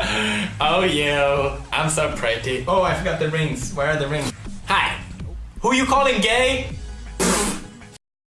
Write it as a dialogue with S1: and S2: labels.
S1: oh, you. I'm so pretty.
S2: Oh, I forgot the rings. Where are the rings?
S1: Hi. Who you calling gay?